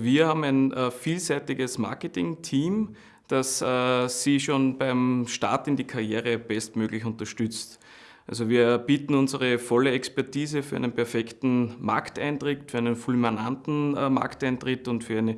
Wir haben ein äh, vielseitiges Marketing-Team, das äh, Sie schon beim Start in die Karriere bestmöglich unterstützt. Also wir bieten unsere volle Expertise für einen perfekten Markteintritt, für einen fulminanten äh, Markteintritt und für eine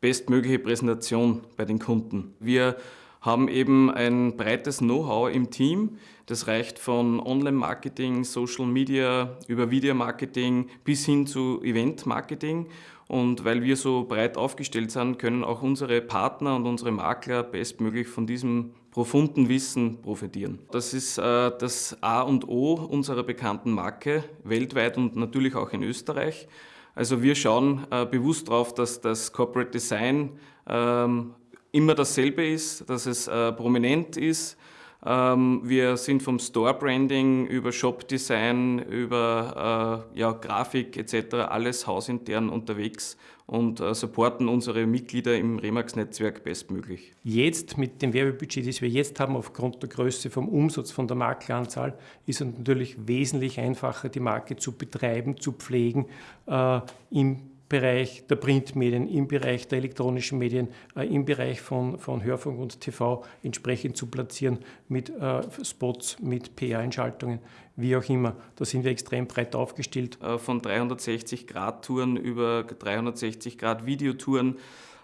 bestmögliche Präsentation bei den Kunden. Wir haben eben ein breites Know-how im Team. Das reicht von Online-Marketing, Social Media, über Video-Marketing bis hin zu Event-Marketing. Und weil wir so breit aufgestellt sind, können auch unsere Partner und unsere Makler bestmöglich von diesem profunden Wissen profitieren. Das ist äh, das A und O unserer bekannten Marke, weltweit und natürlich auch in Österreich. Also wir schauen äh, bewusst darauf, dass das Corporate Design ähm, immer dasselbe ist, dass es äh, prominent ist. Ähm, wir sind vom Store-Branding über Shop-Design, über äh, ja, Grafik etc. alles hausintern unterwegs und äh, supporten unsere Mitglieder im Remax-Netzwerk bestmöglich. Jetzt mit dem Werbebudget, das wir jetzt haben, aufgrund der Größe vom Umsatz, von der Makleranzahl, ist es natürlich wesentlich einfacher, die Marke zu betreiben, zu pflegen, äh, im Bereich der Printmedien, im Bereich der elektronischen Medien, äh, im Bereich von, von Hörfunk und TV entsprechend zu platzieren mit äh, Spots, mit PR-Einschaltungen, wie auch immer. Da sind wir extrem breit aufgestellt. Äh, von 360-Grad-Touren über 360-Grad-Videotouren ähm,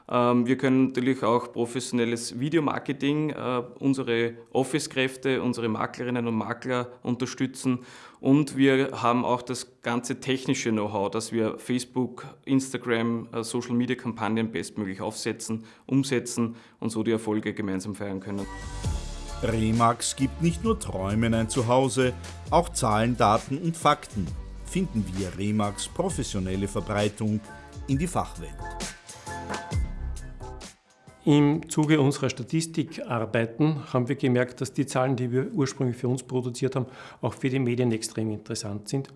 wir können natürlich auch professionelles Videomarketing, äh, unsere Office-Kräfte, unsere Maklerinnen und Makler unterstützen und wir haben auch das ganze technische Know-how, dass wir Facebook, Instagram, äh, Social-Media-Kampagnen bestmöglich aufsetzen, umsetzen und so die Erfolge gemeinsam feiern können. Remax gibt nicht nur Träumen ein Zuhause, auch Zahlen, Daten und Fakten finden wir Remax professionelle Verbreitung in die Fachwelt. Im Zuge unserer Statistikarbeiten haben wir gemerkt, dass die Zahlen, die wir ursprünglich für uns produziert haben, auch für die Medien extrem interessant sind,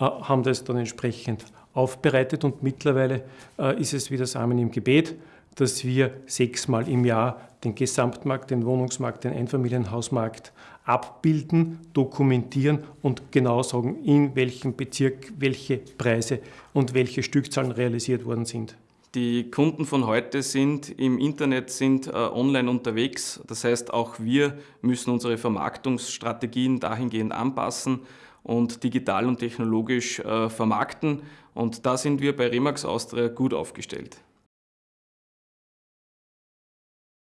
äh, haben das dann entsprechend aufbereitet und mittlerweile äh, ist es wie das Samen im Gebet, dass wir sechsmal im Jahr den Gesamtmarkt, den Wohnungsmarkt, den Einfamilienhausmarkt abbilden, dokumentieren und genau sagen, in welchem Bezirk welche Preise und welche Stückzahlen realisiert worden sind. Die Kunden von heute sind im Internet, sind äh, online unterwegs. Das heißt, auch wir müssen unsere Vermarktungsstrategien dahingehend anpassen und digital und technologisch äh, vermarkten. Und da sind wir bei Remax Austria gut aufgestellt.